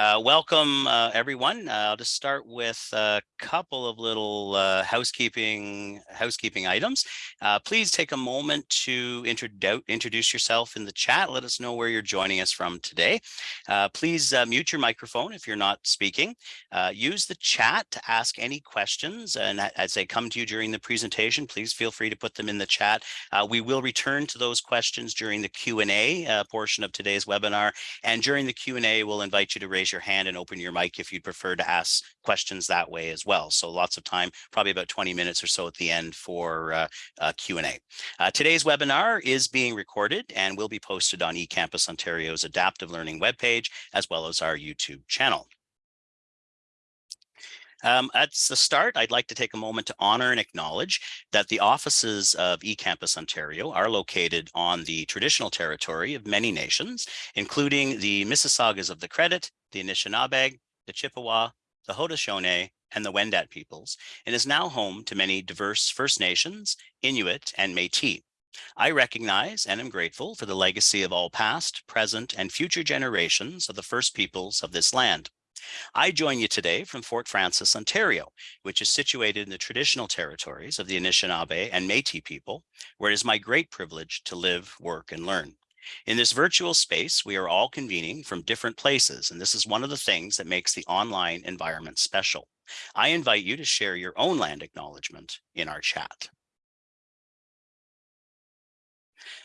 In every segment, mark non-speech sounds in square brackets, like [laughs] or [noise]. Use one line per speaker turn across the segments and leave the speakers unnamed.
Uh, welcome, uh, everyone. Uh, I'll just start with a couple of little uh, housekeeping housekeeping items. Uh, please take a moment to introduce yourself in the chat. Let us know where you're joining us from today. Uh, please mute your microphone if you're not speaking. use the chat to ask any questions, and as they come to you during the presentation, please feel free to put them in the chat. we will return to those questions during the Q&A portion of today's webinar, and during the Q&A, we'll invite you to raise raise your hand and open your mic if you'd prefer to ask questions that way as well. So lots of time, probably about 20 minutes or so at the end for uh, uh, Q&A. Uh, today's webinar is being recorded and will be posted on eCampus Ontario's adaptive learning webpage, as well as our YouTube channel. Um, at the start, I'd like to take a moment to honor and acknowledge that the offices of eCampus Ontario are located on the traditional territory of many nations, including the Mississaugas of the Credit, the Anishinaabe, the Chippewa, the Haudenosaunee, and the Wendat peoples, and is now home to many diverse First Nations, Inuit, and Métis. I recognize and am grateful for the legacy of all past, present, and future generations of the First Peoples of this land. I join you today from Fort Frances, Ontario, which is situated in the traditional territories of the Anishinaabe and Métis people, where it is my great privilege to live, work, and learn. In this virtual space, we are all convening from different places, and this is one of the things that makes the online environment special. I invite you to share your own land acknowledgement in our chat.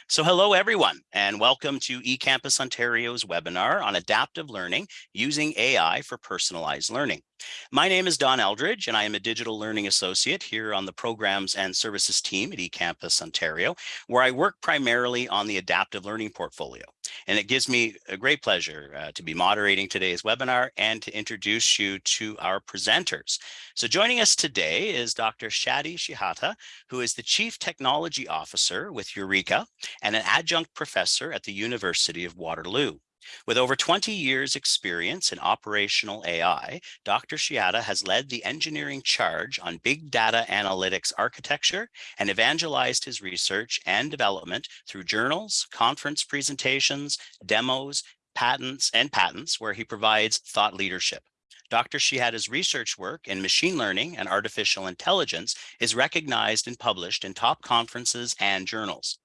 So hello, everyone, and welcome to eCampus Ontario's webinar on adaptive learning using AI for personalized learning. My name is Don Eldridge, and I am a digital learning associate here on the programs and services team at eCampus Ontario, where I work primarily on the adaptive learning portfolio. And it gives me a great pleasure uh, to be moderating today's webinar and to introduce you to our presenters. So joining us today is Dr. Shadi Shehata, who is the Chief Technology Officer with Eureka and an adjunct professor at the University of Waterloo. With over 20 years experience in operational AI, Dr. Shehata has led the engineering charge on big data analytics architecture and evangelized his research and development through journals, conference presentations, demos, patents, and patents where he provides thought leadership. Dr. Shehata's research work in machine learning and artificial intelligence is recognized and published in top conferences and journals.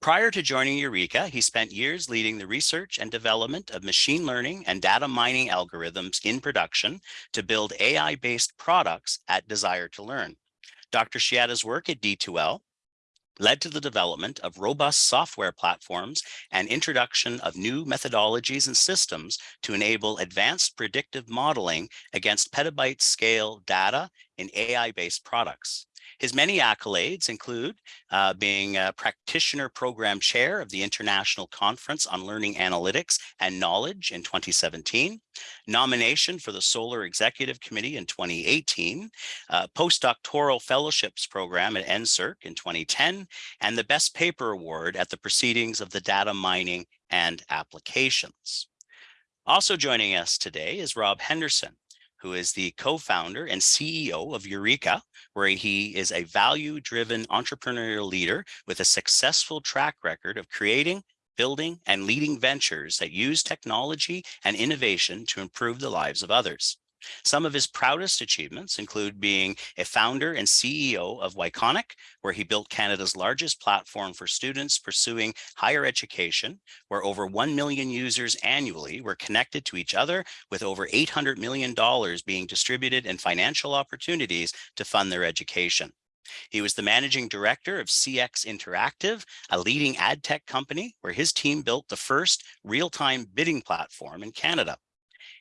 Prior to joining Eureka, he spent years leading the research and development of machine learning and data mining algorithms in production to build AI-based products at Desire to Learn. Dr. Shehata's work at D2L led to the development of robust software platforms and introduction of new methodologies and systems to enable advanced predictive modeling against petabyte scale data in AI-based products. His many accolades include uh, being a practitioner program chair of the International Conference on Learning Analytics and Knowledge in 2017, nomination for the SoLAR Executive Committee in 2018, uh, postdoctoral fellowships program at NSERC in 2010, and the Best Paper Award at the Proceedings of the Data Mining and Applications. Also joining us today is Rob Henderson, who is the co-founder and CEO of Eureka, where he is a value-driven entrepreneurial leader with a successful track record of creating, building, and leading ventures that use technology and innovation to improve the lives of others. Some of his proudest achievements include being a founder and CEO of Yconic, where he built Canada's largest platform for students pursuing higher education, where over 1 million users annually were connected to each other with over $800 million being distributed in financial opportunities to fund their education. He was the managing director of CX Interactive, a leading ad tech company where his team built the first real-time bidding platform in Canada.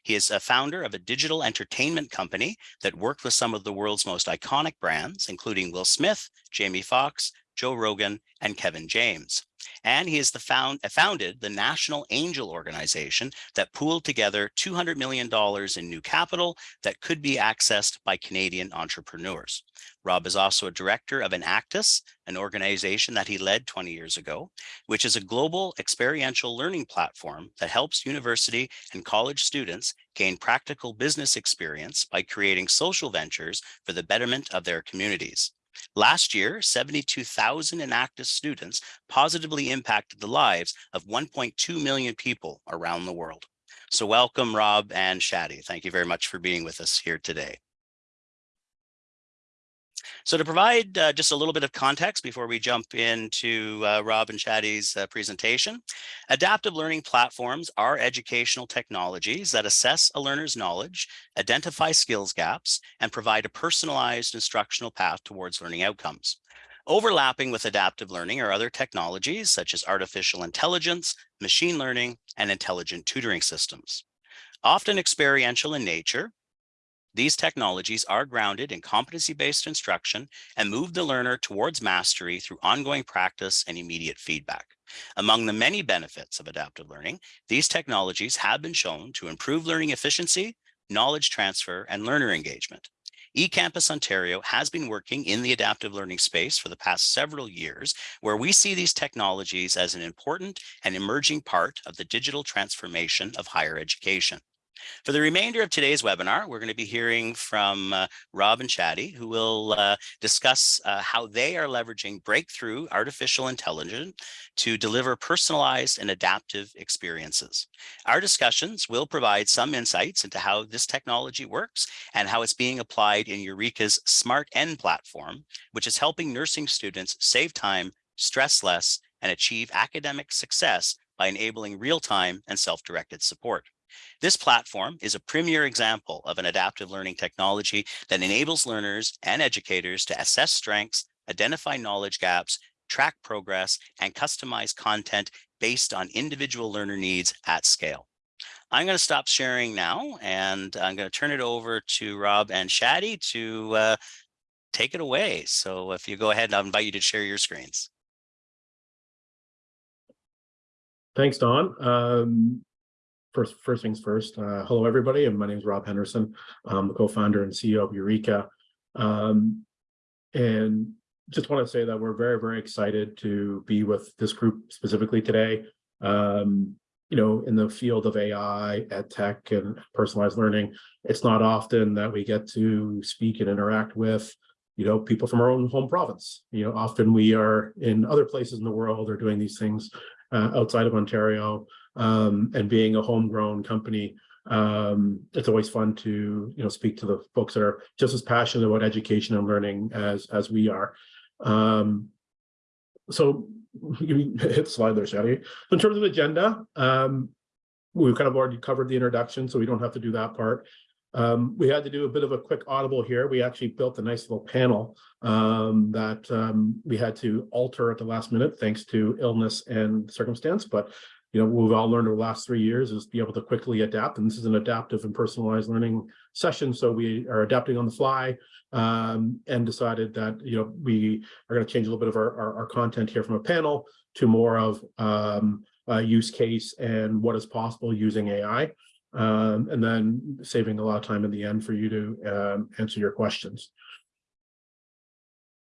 He is a founder of a digital entertainment company that worked with some of the world's most iconic brands, including Will Smith, Jamie Foxx, Joe Rogan, and Kevin James. And he has the found, uh, founded the National Angel Organization that pooled together $200 million in new capital that could be accessed by Canadian entrepreneurs. Rob is also a director of Enactus, an organization that he led 20 years ago, which is a global experiential learning platform that helps university and college students gain practical business experience by creating social ventures for the betterment of their communities. Last year, 72,000 Enactus students positively impacted the lives of 1.2 million people around the world. So welcome, Rob and Shadi. Thank you very much for being with us here today. So to provide uh, just a little bit of context before we jump into uh, Rob and Shadi's uh, presentation, adaptive learning platforms are educational technologies that assess a learner's knowledge, identify skills gaps, and provide a personalized instructional path towards learning outcomes. Overlapping with adaptive learning are other technologies such as artificial intelligence, machine learning, and intelligent tutoring systems. Often experiential in nature, these technologies are grounded in competency-based instruction and move the learner towards mastery through ongoing practice and immediate feedback. Among the many benefits of adaptive learning, these technologies have been shown to improve learning efficiency, knowledge transfer, and learner engagement. eCampus Ontario has been working in the adaptive learning space for the past several years, where we see these technologies as an important and emerging part of the digital transformation of higher education. For the remainder of today's webinar, we're going to be hearing from uh, Rob and Shadi, who will uh, discuss uh, how they are leveraging breakthrough artificial intelligence to deliver personalized and adaptive experiences. Our discussions will provide some insights into how this technology works and how it's being applied in Eureka's Smarten platform, which is helping nursing students save time, stress less, and achieve academic success by enabling real-time and self-directed support. This platform is a premier example of an adaptive learning technology that enables learners and educators to assess strengths, identify knowledge gaps, track progress, and customize content based on individual learner needs at scale. I'm going to stop sharing now, and I'm going to turn it over to Rob and Shadi to uh, take it away. So if you go ahead, I'll invite you to share your screens.
Thanks, Don. Um, first, first things first, uh, hello, everybody. And my name is Rob Henderson. I'm the co-founder and CEO of Eureka. Um, and just want to say that we're very, very excited to be with this group specifically today. Um, you know, in the field of AI, ed tech, and personalized learning, it's not often that we get to speak and interact with, you know, people from our own home province. You know, often we are in other places in the world or doing these things uh, outside of Ontario um, and being a homegrown company, um, it's always fun to you know speak to the folks that are just as passionate about education and learning as as we are. Um, so [laughs] hit the slide there, Shadi. In terms of agenda, um, we've kind of already covered the introduction, so we don't have to do that part. Um, we had to do a bit of a quick audible here. We actually built a nice little panel um, that um, we had to alter at the last minute thanks to illness and circumstance, but you know, we've all learned over the last three years is be able to quickly adapt. And this is an adaptive and personalized learning session. So we are adapting on the fly um, and decided that, you know, we are going to change a little bit of our, our, our, content here from a panel to more of um, a use case and what is possible using AI. Um, and then saving a lot of time in the end for you to um, answer your questions.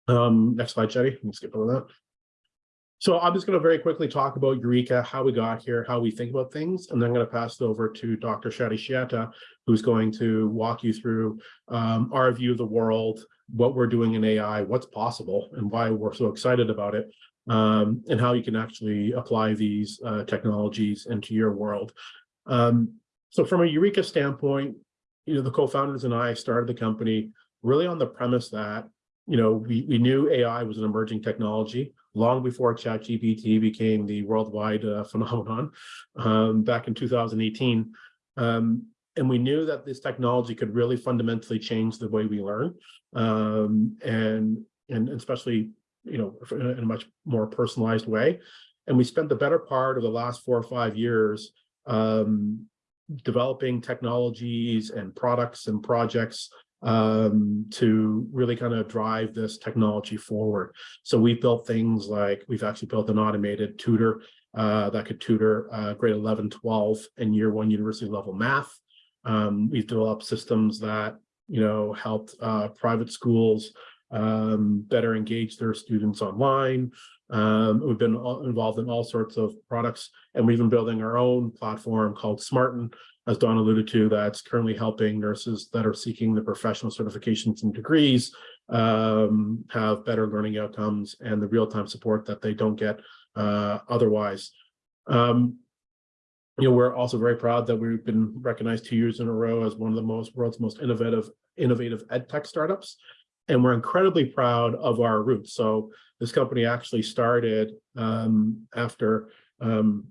Um, next slide, Shadi. Let me skip over that. So I'm just going to very quickly talk about Eureka, how we got here, how we think about things, and then I'm going to pass it over to Dr. Shadi Shehata, who's going to walk you through um, our view of the world, what we're doing in AI, what's possible, and why we're so excited about it, um, and how you can actually apply these uh, technologies into your world. Um, so from a Eureka standpoint, you know, the co-founders and I started the company really on the premise that, you know, we, we knew AI was an emerging technology long before ChatGPT became the worldwide uh, [laughs] phenomenon um, back in 2018. Um, and we knew that this technology could really fundamentally change the way we learn, um, and, and especially you know in a much more personalized way. And we spent the better part of the last four or five years um, developing technologies and products and projects um, to really kind of drive this technology forward. So we've built things like, we've actually built an automated tutor uh, that could tutor uh, grade 11, 12, and year one university level math. Um, we've developed systems that, you know, helped uh, private schools um, better engage their students online. Um, we've been involved in all sorts of products, and we've been building our own platform called Smarten, as Don alluded to, that's currently helping nurses that are seeking the professional certifications and degrees um, have better learning outcomes and the real-time support that they don't get uh, otherwise. Um, you know, we're also very proud that we've been recognized two years in a row as one of the most world's most innovative innovative ed tech startups. And we're incredibly proud of our roots. So this company actually started um, after um,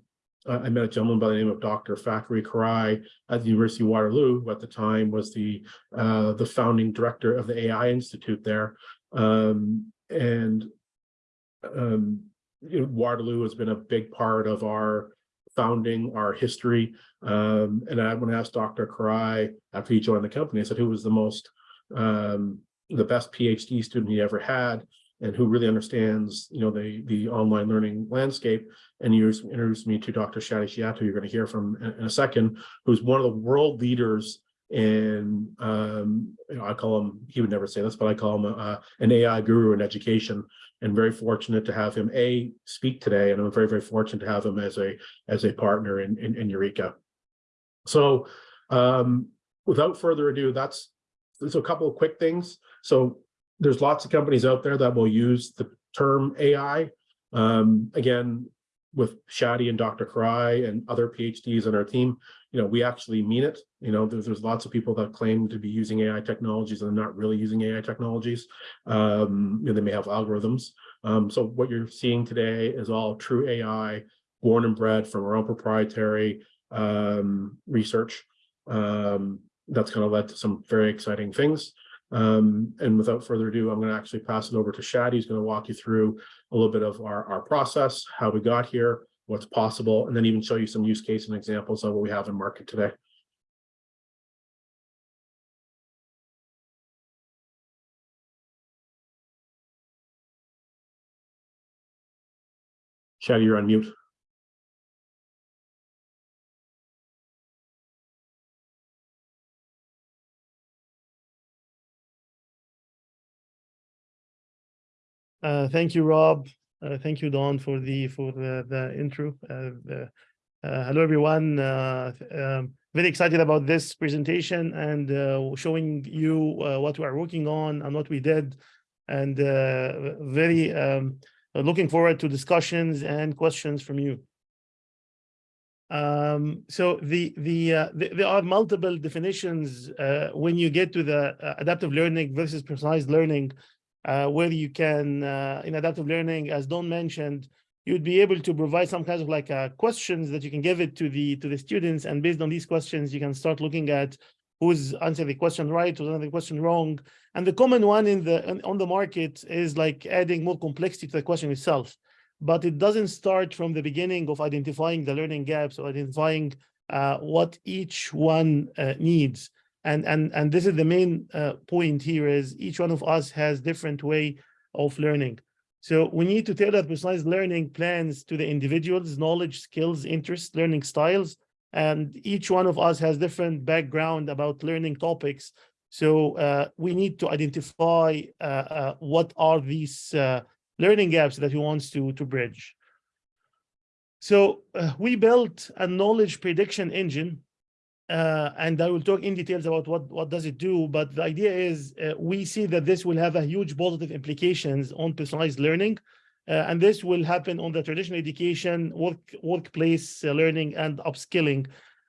I met a gentleman by the name of Dr. Fakhri Karray at the University of Waterloo, who at the time was the uh, the founding director of the AI Institute there. Um, and um, you know, Waterloo has been a big part of our founding, our history. Um, and I, when I asked Dr. Karray after he joined the company, I said, who was the most, um, the best PhD student he ever had? And who really understands, you know, the the online learning landscape. And you introduced me to Dr. Shadi Shehata, you're going to hear from in, in a second, who's one of the world leaders in, um, you know, I call him, he would never say this, but I call him an AI guru in education and very fortunate to have him a speak today. And I'm very, very fortunate to have him as a as a partner in, in, in Eureka. So um, without further ado, that's, there's a couple of quick things. So there's lots of companies out there that will use the term AI. Um, again, with Shadi and Dr. Karray and other PhDs on our team, you know, we actually mean it. You know, there's, there's lots of people that claim to be using AI technologies and not really using AI technologies. Um, you know, they may have algorithms. Um, so what you're seeing today is all true AI, born and bred from our own proprietary um, research. Um, that's kind of led to some very exciting things. Um, and without further ado, I'm going to actually pass it over to Shadi. He's going to walk you through a little bit of our, our process, how we got here, what's possible, and then even show you some use case and examples of what we have in market today. Shadi, you're on mute.
Uh, thank you, Rob. Uh, thank you, Don, for the for the, the intro. Uh, the, uh, hello, everyone. Uh, um, very excited about this presentation and uh, showing you what we are working on and what we did, and very um, looking forward to discussions and questions from you. Um, so the the, the, there are multiple definitions when you get to the adaptive learning versus personalized learning uh, where you can, uh, in adaptive learning, as Don mentioned, you'd be able to provide some kinds of like uh, questions that you can give it to the to the students, and based on these questions, you can start looking at who's answering the question right, who's answering the question wrong. And the common one in the on the market is like adding more complexity to the question itself. But it doesn't start from the beginning of identifying the learning gaps or identifying uh, what each one uh, needs and and and this is the main uh, point here is each one of us has different way of learning. So we need to tailor personalized learning plans to the individual's knowledge skills interests learning styles. And each one of us has different background about learning topics. So uh, we need to identify uh, uh what are these uh, learning gaps that he wants to to bridge. So uh, we built a knowledge prediction engine uh, and I will talk in details about what, what does it do, but the idea is uh, we see that this will have a huge positive implications on personalized learning, uh, and this will happen on the traditional education, work, workplace uh, learning, and upskilling.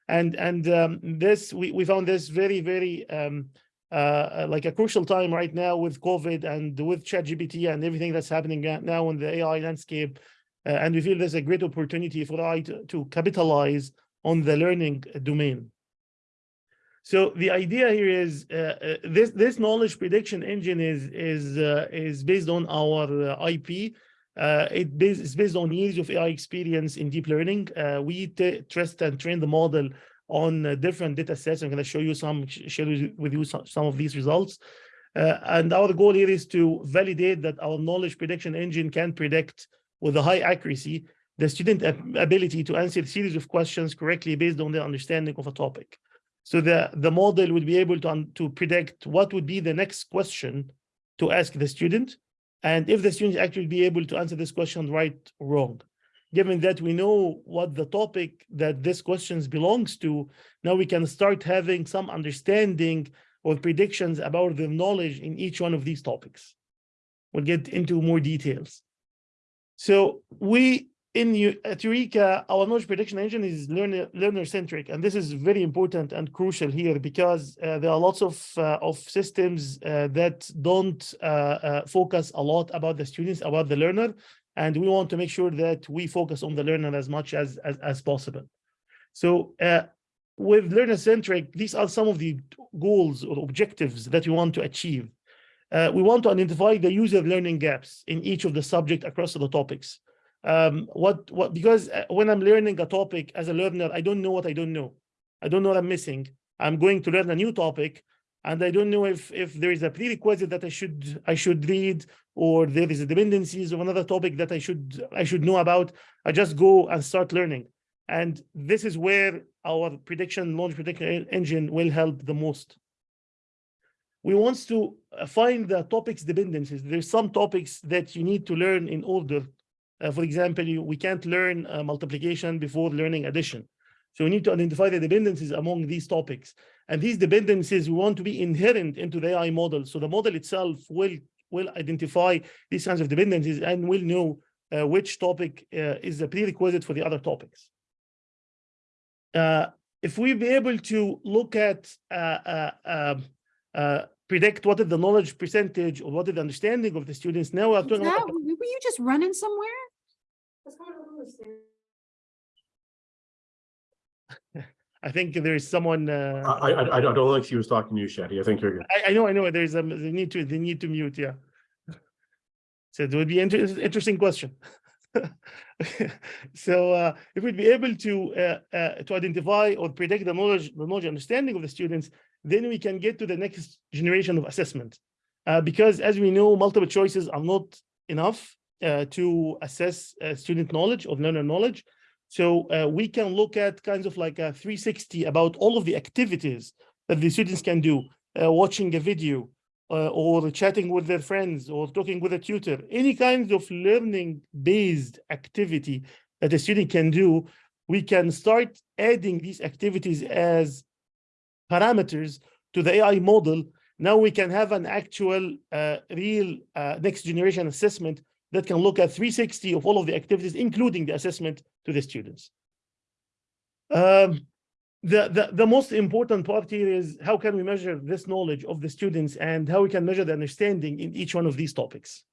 And, and um, this, we, we found this very, very um, uh, like a crucial time right now with COVID and with ChatGPT and everything that's happening now in the AI landscape. Uh, and we feel there's a great opportunity for AI to, to capitalize on the learning domain. So the idea here is uh, uh, this this knowledge prediction engine is is uh, is based on our uh, IP. Uh, it is based on years of AI experience in deep learning. Uh, we test and train the model on different data sets. I'm going to show you some, share with you some, some of these results. and our goal here is to validate that our knowledge prediction engine can predict with a high accuracy the student ability to answer a series of questions correctly based on their understanding of a topic. So the, the model would be able to, to predict what would be the next question to ask the student. And if the student actually be able to answer this question right or wrong. Given that we know what the topic that this questions belongs to, now we can start having some understanding or predictions about the knowledge in each one of these topics. We'll get into more details. So we in at Eureka, our knowledge prediction engine is learner learner centric, and this is very important and crucial here because uh, there are lots of uh, of systems uh, that don't uh, uh, focus a lot about the students, about the learner, and we want to make sure that we focus on the learner as much as as, as possible. So uh, with learner centric, these are some of the goals or objectives that we want to achieve. Uh, we want to identify the user learning gaps in each of the subject across the topics um what what because uh, when i'm learning a topic as a learner i don't know what i don't know. I don't know what i'm missing. I'm going to learn a new topic and i don't know if if there is a prerequisite that i should i should read or there is a dependencies of another topic that i should i should know about. I just go and start learning. And this is where our prediction launch prediction engine will help the most. We want to uh, find the topics dependencies. There's some topics that you need to learn in order uh, for example, you, we can't learn uh, multiplication before learning addition. So we need to identify the dependencies among these topics. And these dependencies we want to be inherent into the AI model. So the model itself will, will identify these kinds of dependencies and will know uh, which topic uh, is a prerequisite for the other topics. Uh, if we be able to look at uh, um, predict what is the knowledge percentage or what is the understanding of the students, now we're talking about
Were you just running somewhere? [laughs]
I think there is someone,
I,
uh,
I, I don't don't think she was talking to you, Shadi. I think you're good.
I, I know, I know, there's a, they need to, they need to mute, yeah. So it would be inter- interesting question. [laughs] So, uh, if we'd be able to, uh, uh, to identify or predict the knowledge, the knowledge understanding of the students, then we can get to the next generation of assessment. Uh, because as we know, multiple choices are not enough, to assess, uh, student knowledge or learner knowledge. So uh, we can look at kinds of like a 360 about all of the activities that the students can do, uh, watching a video, uh, or chatting with their friends, or talking with a tutor, any kind of learning based activity that a student can do, we can start adding these activities as parameters to the AI model. Now we can have an actual uh, real uh, next generation assessment that can look at 360 of all of the activities, including the assessment to the students. Um, the, the, the most important part here is how can we measure this knowledge of the students and how we can measure the understanding in each one of these topics.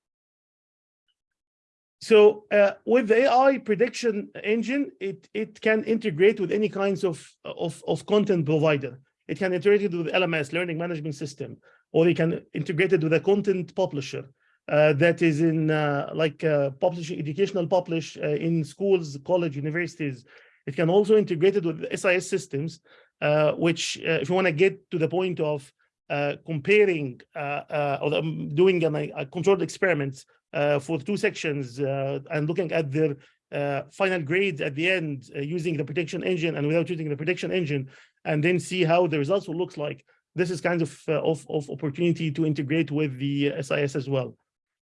So uh, with the AI prediction engine, it, it can integrate with any kinds of, of, of content provider. It can integrate it with LMS, learning management system, or it can integrate it with a content publisher that is in uh, like uh, publishing, educational publish uh, in schools, college, universities. It can also integrate it with SIS systems, uh, which uh, if you want to get to the point of uh, comparing uh, uh, or um, doing an, a controlled experiments uh, for two sections uh, and looking at their uh, final grades at the end uh, using the prediction engine and without using the prediction engine, and then see how the results will look like. This is kind of, uh, of, of opportunity to integrate with the uh, SIS as well.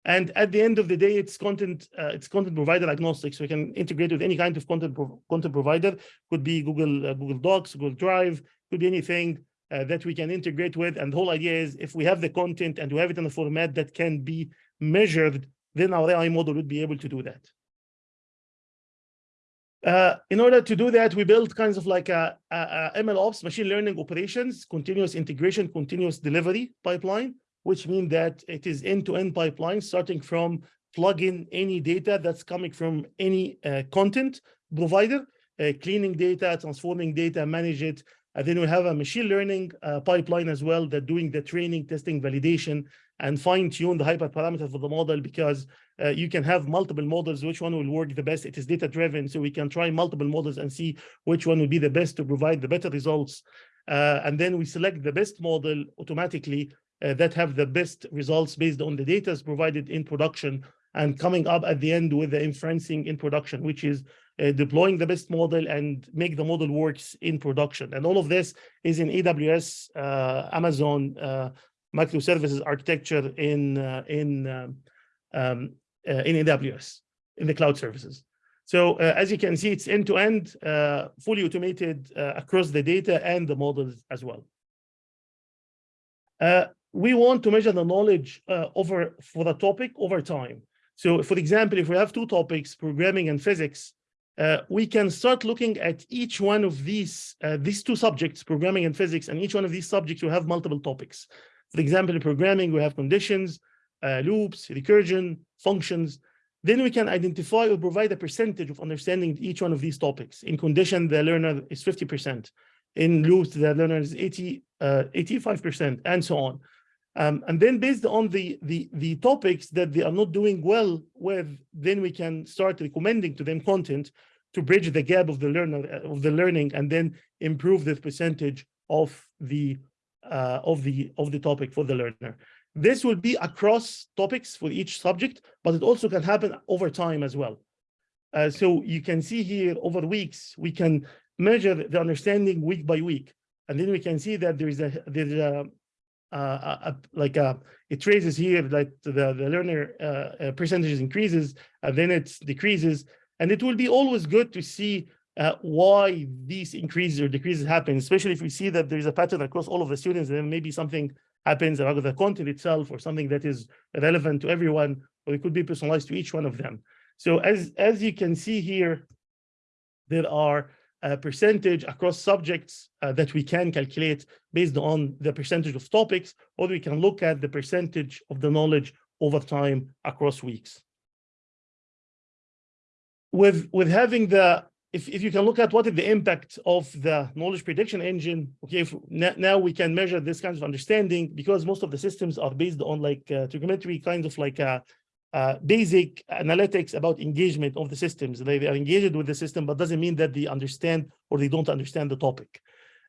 And at the end of the day, it's content, uh, it's content provider agnostic. So we can integrate with any kind of content, pro- content provider. Could be Google, uh, Google Docs, Google Drive, could be anything uh, that we can integrate with. And the whole idea is if we have the content and we have it in a format that can be measured, then our AI model would be able to do that. Uh, in order to do that, we built kinds of like a, a, a ML ops, machine learning operations, continuous integration, continuous delivery pipeline, which mean that it is end-to-end pipeline, starting from plug in any data that's coming from any uh, content provider, uh, cleaning data, transforming data, manage it. And then we have a machine learning uh, pipeline as well that doing the training, testing, validation, and fine tune the hyperparameters for the model because uh, you can have multiple models, which one will work the best. It is data driven, so we can try multiple models and see which one will be the best to provide the better results. Uh, and then we select the best model automatically uh, that have the best results based on the data provided in production and coming up at the end with the inferencing in production, which is uh, deploying the best model and make the model works in production. And all of this is in AWS, uh, Amazon, uh, microservices architecture in, uh, in, um, um, uh, in AWS, in the cloud services. So uh, as you can see, it's end-to-end, uh, fully automated uh, across the data and the models as well. Uh, we want to measure the knowledge uh, over for the topic over time. So for example, if we have two topics, programming and physics, uh, we can start looking at each one of these, uh, these two subjects, programming and physics, and each one of these subjects will have multiple topics. For example, in programming, we have conditions, uh, loops, recursion, functions. Then we can identify or provide a percentage of understanding each one of these topics. In condition, the learner is 50%. In loops, the learner is 80, uh, 85%, and so on. Um, and then based on the, the, the topics that they are not doing well with, then we can start recommending to them content to bridge the gap of the learner of the learning and then improve the percentage of the uh, of the of the topic for the learner. This will be across topics for each subject, but it also can happen over time as well. Uh, so you can see here over weeks, we can measure the understanding week by week. And then we can see that there is a there's a uh, like it traces here that the, the learner uh, uh, percentages increases and then it decreases. And it will be always good to see uh, why these increases or decreases happen, especially if we see that there's a pattern across all of the students, then maybe something happens about the content itself or something that is relevant to everyone, or it could be personalized to each one of them. So as, as you can see here, there are a percentage across subjects uh, that we can calculate based on the percentage of topics, or we can look at the percentage of the knowledge over time across weeks. With, with having the, if, if you can look at what is the impact of the knowledge prediction engine, okay, if now we can measure this kind of understanding because most of the systems are based on like uh, trigonometry kind of like uh, basic analytics about engagement of the systems. They, they are engaged with the system, but doesn't mean that they understand or they don't understand the topic.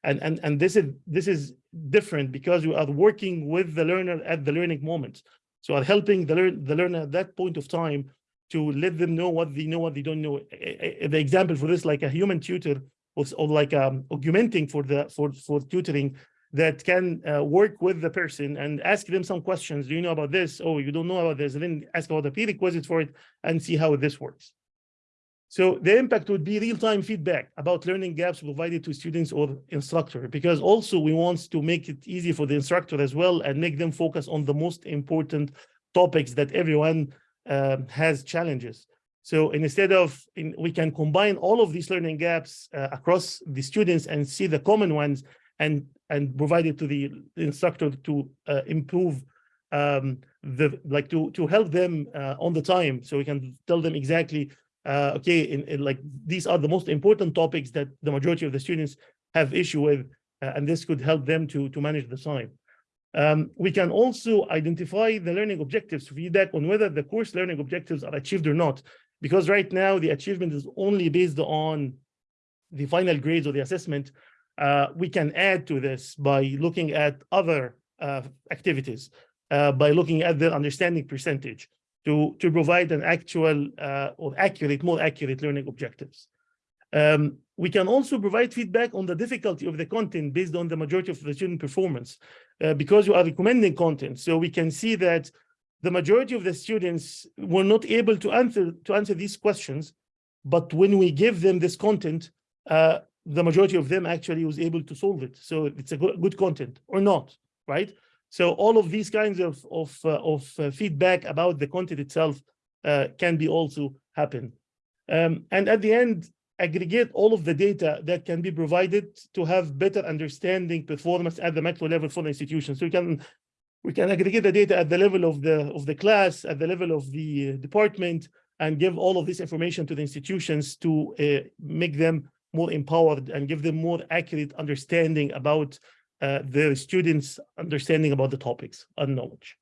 And, and, and this is this is different because you are working with the learner at the learning moment. So are helping the, lear the learner at that point of time to let them know what they know, what they don't know. The example for this, like a human tutor or, or like um, augmenting for the for for tutoring that can uh, work with the person and ask them some questions. Do you know about this? Oh, you don't know about this. And then ask about the prerequisite for it and see how this works. So the impact would be real-time feedback about learning gaps provided to students or instructor, because also we want to make it easy for the instructor as well and make them focus on the most important topics that everyone um, has challenges. So instead of, in, we can combine all of these learning gaps uh, across the students and see the common ones and, and provide it to the instructor to uh, improve um, the, like to, to help them uh, on the time. So we can tell them exactly, uh, okay, in, in, like these are the most important topics that the majority of the students have issue with, and this could help them to, to manage the time. Um, we can also identify the learning objectives, feedback on whether the course learning objectives are achieved or not. Because right now the achievement is only based on the final grades or the assessment. Uh, we can add to this by looking at other uh, activities, uh, by looking at the understanding percentage to, to provide an actual uh, or accurate, more accurate learning objectives. Um, we can also provide feedback on the difficulty of the content based on the majority of the student performance uh, because you are recommending content. So we can see that the majority of the students were not able to answer to answer these questions. But when we give them this content, uh, the majority of them actually was able to solve it. So it's a good, good content or not, right? So all of these kinds of, of, uh, of uh, feedback about the content itself uh, can be also happen. Um, and at the end, aggregate all of the data that can be provided to have better understanding performance at the macro level for the institution. So we can we can aggregate the data at the level of the of the class, at the level of the department, and give all of this information to the institutions to uh, make them more empowered and give them more accurate understanding about uh, the students' understanding about the topics and knowledge.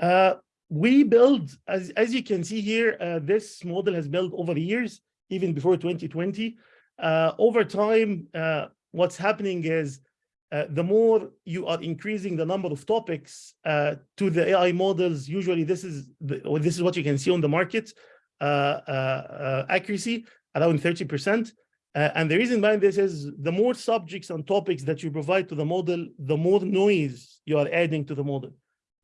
Uh, we build, as, as you can see here, uh, this model has built over the years, even before 2020. Uh, over time, uh, what's happening is uh, the more you are increasing the number of topics to the AI models, usually this is the, this is what you can see on the market, accuracy around 30%. and the reason behind this is the more subjects and topics that you provide to the model, the more noise you are adding to the model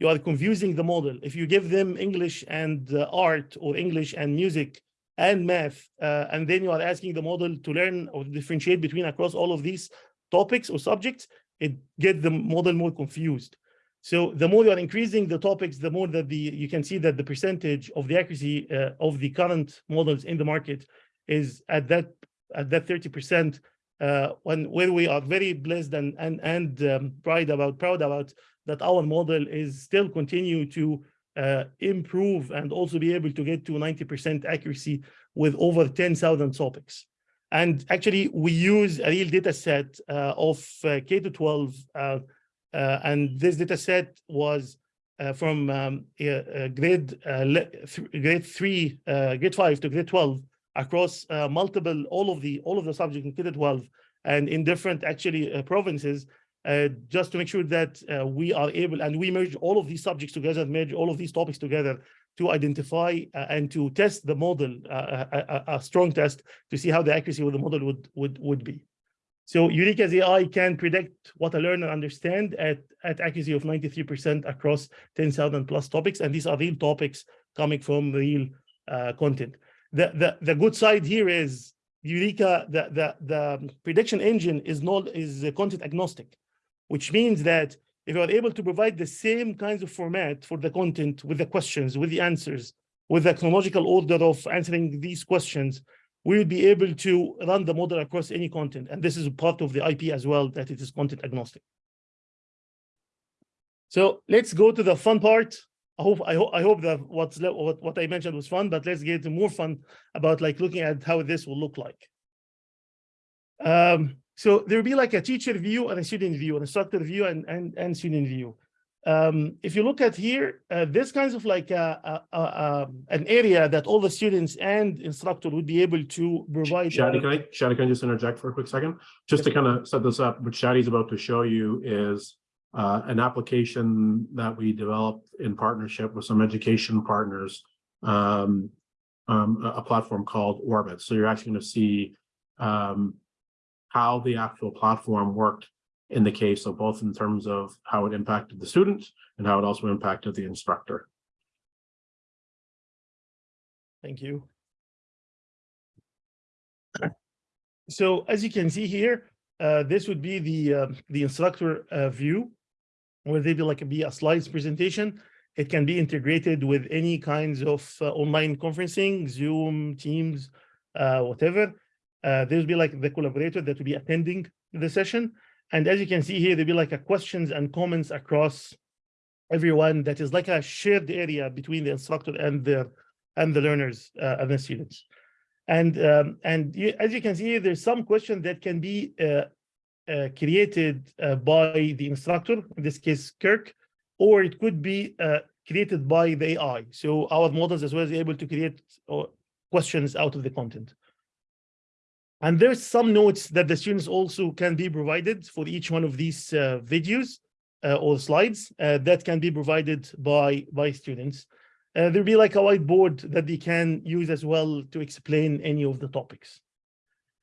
you are confusing the model. If you give them English and uh, art or English and music and math, uh, and then you are asking the model to learn or differentiate between across all of these topics or subjects, it gets the model more confused. So the more you are increasing the topics, the more that the you can see that the percentage of the accuracy uh, of the current models in the market is at that at that 30% uh, when where we are very blessed and and and um, pride about proud about that our model is still continue to uh, improve and also be able to get to 90% accuracy with over 10,000 topics. And actually, we use a real data set uh, of uh, K to 12, uh, uh, and this data set was uh, from um, uh, uh, grade uh, th- grade three, uh, grade five to grade 12 across uh, multiple all of the all of the subjects in K-12 and in different actually uh, provinces uh, just to make sure that uh, we are able and we merge all of these subjects together, merge all of these topics together to identify uh, and to test the model, uh, a- a strong test to see how the accuracy of the model would would would be. So Eureka's AI can predict what a learner understand at at accuracy of 93% across 10,000 plus topics, and these are real topics coming from real uh, content. The the the good side here is Eureka, the the the prediction engine is not is content agnostic which means that if you are able to provide the same kinds of format for the content with the questions, with the answers, with the chronological order of answering these questions, we will be able to run the model across any content. And this is part of the IP as well, that it is content agnostic. So let's go to the fun part. I hope I hope I hope that what's what, what I mentioned was fun, but let's get to more fun about like looking at how this will look like. Um, so there'll be like a teacher view and a student view, an instructor view and, and, and student view. Um, if you look at here, uh, this kinds of like a, a, a, an area that all the students and instructor would be able to provide.
Shadi, can I, Shadi, can I just interject for a quick second? Just to kind of set this up, what Shadi's about to show you is uh, an application that we developed in partnership with some education partners. Um, um, a, a platform called Orbit. So you're actually going to see um, how the actual platform worked in the case of both in terms of how it impacted the student and how it also impacted the instructor.
Thank you. So as you can see here, uh, this would be the uh, the instructor uh, view, where they be like be a slides presentation. It can be integrated with any kinds of uh, online conferencing, Zoom, Teams, uh, whatever. Uh, there'll be like the collaborator that will be attending the session. And as you can see here, there'll be like a questions and comments across everyone that is like a shared area between the instructor and the and the learners uh, and the students. And um, and you, as you can see, there's some question that can be uh, uh, created uh, by the instructor, in this case, Kirk, or it could be uh, created by the AI. So our models as well is able to create uh, questions out of the content. And there's some notes that the students also can be provided for each one of these uh, videos uh, or slides uh, that can be provided by by students. Uh, there'll be like a whiteboard that they can use as well to explain any of the topics.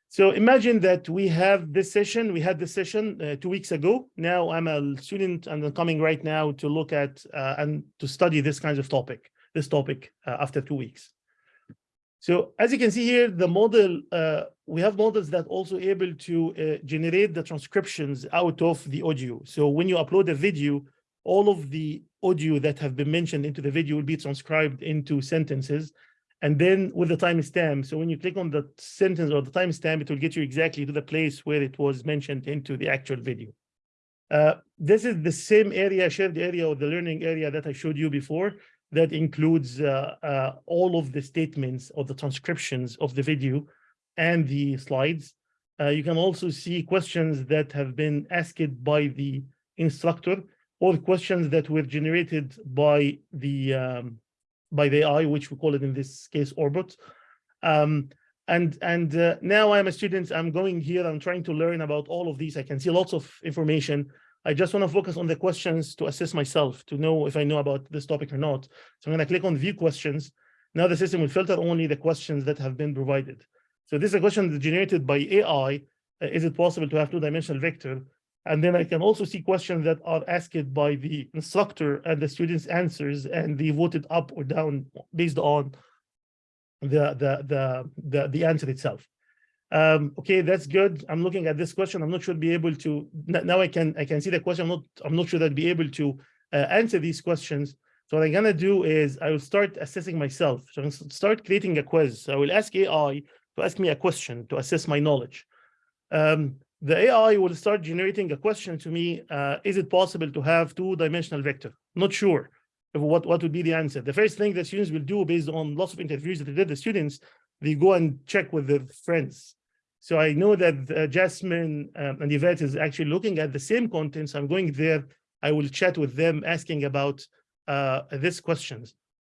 So imagine that we have this session, we had this session uh, two weeks ago. Now I'm a student and I'm coming right now to look at uh, and to study this kind of topic, this topic after two weeks. So as you can see here, the model, uh, we have models that also able to uh, generate the transcriptions out of the audio. So when you upload a video, all of the audio that have been mentioned into the video will be transcribed into sentences. And then with the timestamp, so when you click on the sentence or the timestamp, it will get you exactly to the place where it was mentioned into the actual video. Uh, this is the same area, shared area or the learning area that I showed you before that includes uh, uh, all of the statements or the transcriptions of the video and the slides. Uh, you can also see questions that have been asked by the instructor or questions that were generated by the um, by the AI, which we call it in this case Orbit. Um, and and uh, now I'm a student. I'm going here. I'm trying to learn about all of these. I can see lots of information. I just want to focus on the questions to assess myself to know if I know about this topic or not. So I'm going to click on view questions. Now the system will filter only the questions that have been provided. So this is a question generated by AI. Uh, is it possible to have two-dimensional vector? And then I can also see questions that are asked by the instructor and the students' answers, and they voted up or down based on the the the the, the answer itself. Um, okay, that's good. I'm looking at this question. I'm not sure be able to now. I can I can see the question. I'm not I'm not sure that I'd be able to uh, answer these questions. So what I'm gonna do is I will start assessing myself. So I'm gonna start creating a quiz. So I will ask AI to ask me a question to assess my knowledge. Um, the AI will start generating a question to me. Uh, is it possible to have two-dimensional vector? Not sure what, what would be the answer. The first thing that students will do based on lots of interviews that they did the students, they go and check with their friends. So I know that uh, Jasmine um, and Yvette is actually looking at the same content. So I'm going there. I will chat with them asking about uh, these questions.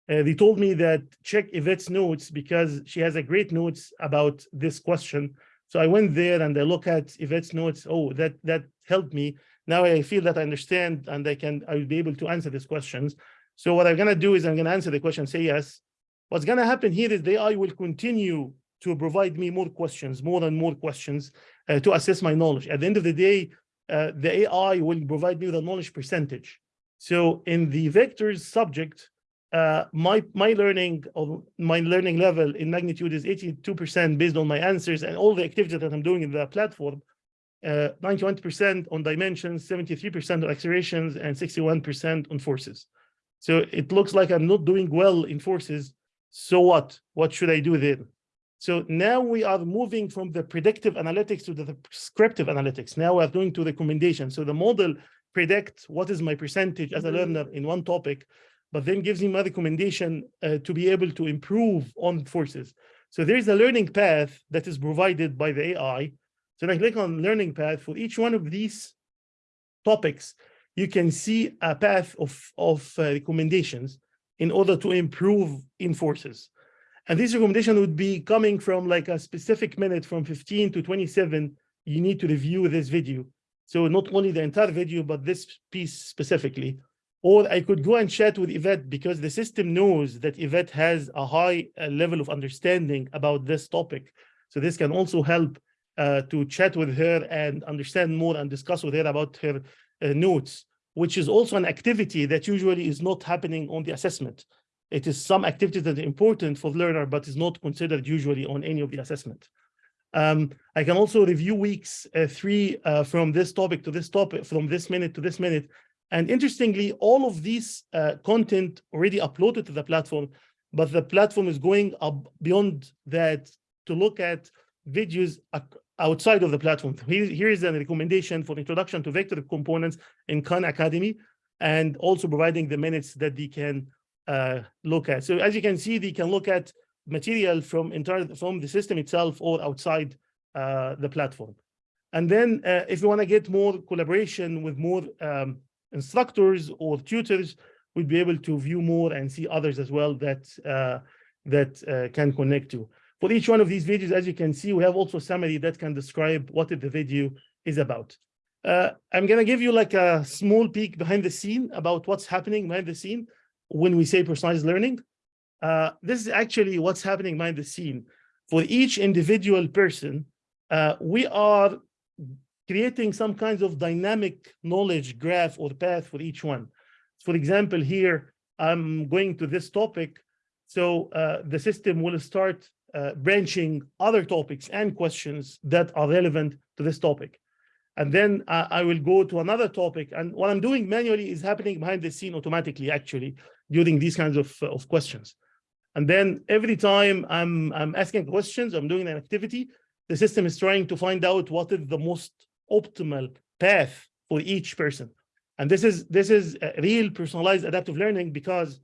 Uh, they told me that check Yvette's notes because she has a great notes about this question. So I went there and I look at Yvette's notes. Oh, that that helped me. Now I feel that I understand and I can I will be able to answer these questions. So what I'm gonna do is I'm gonna answer the question, say yes. What's gonna happen here is the AI will continue to provide me more questions, more and more questions uh, to assess my knowledge. At the end of the day, uh, the AI will provide me the knowledge percentage. So in the vectors subject, uh, my my learning of my learning level in magnitude is 82% based on my answers and all the activities that I'm doing in the platform. 91% on dimensions, 73% on accelerations, and 61% on forces. So it looks like I'm not doing well in forces. So what? What should I do then? So now we are moving from the predictive analytics to the prescriptive analytics. Now we're going to recommendations. So the model predict what is my percentage as a learner in one topic, but then gives me my recommendation uh, to be able to improve on forces. So there's a learning path that is provided by the AI. So when I click on learning path for each one of these topics, you can see a path of, of uh, recommendations in order to improve in forces. And this recommendation would be coming from like a specific minute from 15 to 27, you need to review this video. So not only the entire video, but this piece specifically. Or I could go and chat with Yvette because the system knows that Yvette has a high uh, level of understanding about this topic. So this can also help uh, to chat with her and understand more and discuss with her about her uh, notes, which is also an activity that usually is not happening on the assessment. It is some activities that are important for the learner, but is not considered usually on any of the assessment. Um, I can also review weeks uh, three uh, from this topic to this topic, from this minute to this minute. And interestingly, all of these uh, content already uploaded to the platform, but the platform is going up beyond that to look at videos outside of the platform. Here, is a recommendation for introduction to vector components in Khan Academy, and also providing the minutes that they can look at. So as you can see, they can look at material from entire from the system itself or outside uh, the platform. And then uh, if you want to get more collaboration with more um, instructors or tutors, we'd be able to view more and see others as well that uh, that uh, can connect to. For each one of these videos, as you can see, we have also summary that can describe what the video is about. Uh, I'm going to give you like a small peek behind the scene about what's happening behind the scene when we say personalized learning. Uh, this is actually what's happening behind the scene. For each individual person, uh, we are creating some kinds of dynamic knowledge graph or path for each one. For example, here, I'm going to this topic. So uh, the system will start uh, branching other topics and questions that are relevant to this topic. And then uh, I will go to another topic. And what I'm doing manually is happening behind the scene automatically, actually, during these kinds of, of questions. And then every time I'm, I'm asking questions, I'm doing an activity, the system is trying to find out what is the most optimal path for each person. And this is this is real personalized adaptive learning because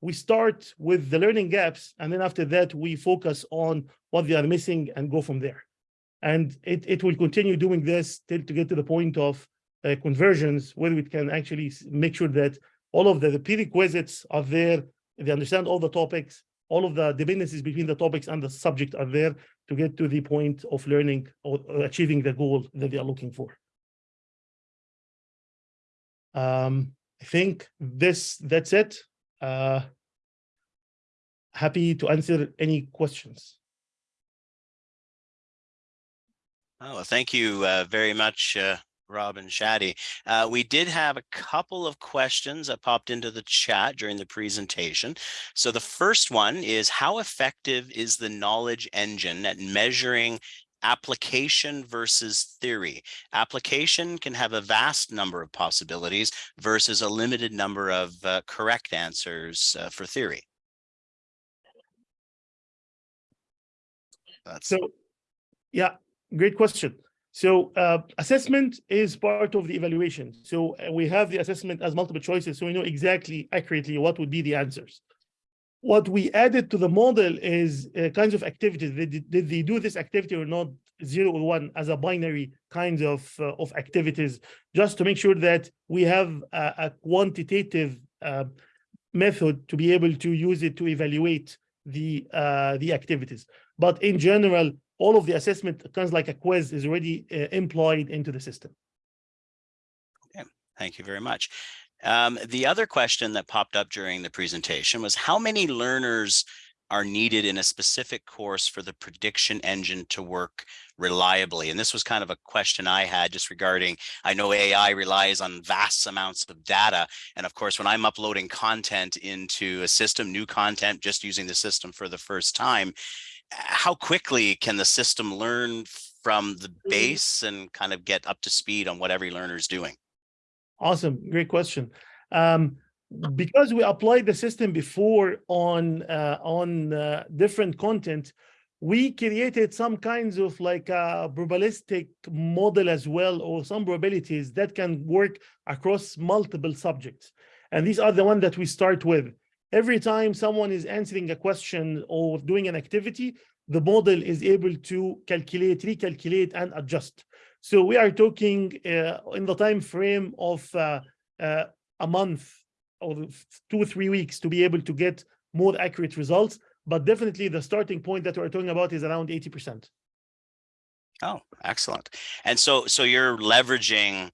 we start with the learning gaps, and then after that, we focus on what they are missing and go from there. And it, it will continue doing this till to get to the point of uh, conversions where we can actually make sure that all of the, the prerequisites are there, they understand all the topics, all of the dependencies between the topics and the subject are there to get to the point of learning or achieving the goal that they are looking for. Um, I think this that's it. Uh, happy to answer any questions.
Oh, thank you uh, very much, uh, Rob and Shadi. Uh, we did have a couple of questions that popped into the chat during the presentation. So the first one is how effective is the knowledge engine at measuring application versus theory. Application can have a vast number of possibilities versus a limited number of uh, correct answers uh, for theory. That's
So, yeah, great question. So uh, assessment is part of the evaluation. So uh, we have the assessment as multiple choices, so we know exactly accurately what would be the answers. What we added to the model is uh, kinds of activities. Did, did they do this activity or not? Zero or one as a binary kinds of uh, of activities, just to make sure that we have a, a quantitative uh, method to be able to use it to evaluate the uh, the activities. But in general, all of the assessment kind of like a quiz is already uh, employed into the system.
Okay, Thank you very much. Um, the other question that popped up during the presentation was how many learners are needed in a specific course for the prediction engine to work reliably? And this was kind of a question I had just regarding, I know AI relies on vast amounts of data. And of course, when I'm uploading content into a system, new content, just using the system for the first time, how quickly can the system learn from the base and kind of get up to speed on what every learner is doing?
Awesome, great question. Um, because we applied the system before on uh, on uh, different content, we created some kinds of like a probabilistic model as well, or some probabilities that can work across multiple subjects. And these are the ones that we start with. Every time someone is answering a question or doing an activity, the model is able to calculate, recalculate, and adjust. So we are talking uh, in the time frame of uh, uh, a month or two three weeks to be able to get more accurate results. But definitely the starting point that we're talking about is around 80%.
Oh, excellent. And so, so you're leveraging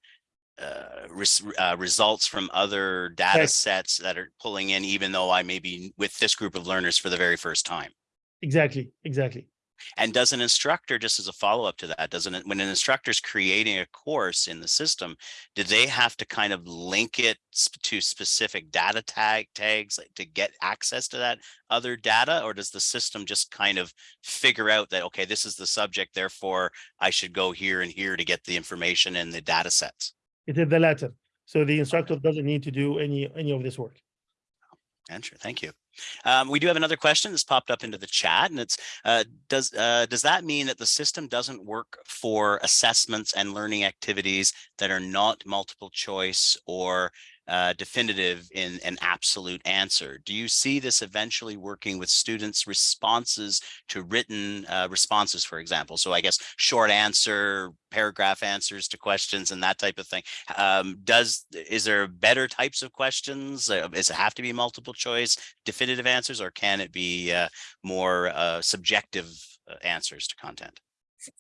uh, res uh, results from other data sets that are pulling in, even though I may be with this group of learners for the very first time.
Exactly, exactly.
And does an instructor, just as a follow-up to that, doesn't when an instructor is creating a course in the system, do they have to kind of link it to specific data tag tags like, to get access to that other data? Or does the system just kind of figure out that, okay, this is the subject, therefore I should go here and here to get the information and the data sets?
It is the latter. So the instructor doesn't need to do any any of this work.
Answer, thank you. Um, we do have another question that's popped up into the chat and it's, uh, does, uh, does that mean that the system doesn't work for assessments and learning activities that are not multiple choice or uh, definitive in an absolute answer? Do you see this eventually working with students' responses to written uh, responses, for example? So I guess short answer, paragraph answers to questions and that type of thing. Um, does, is there better types of questions? Uh, Does it have to be multiple choice, definitive answers, or can it be uh, more uh, subjective answers to content?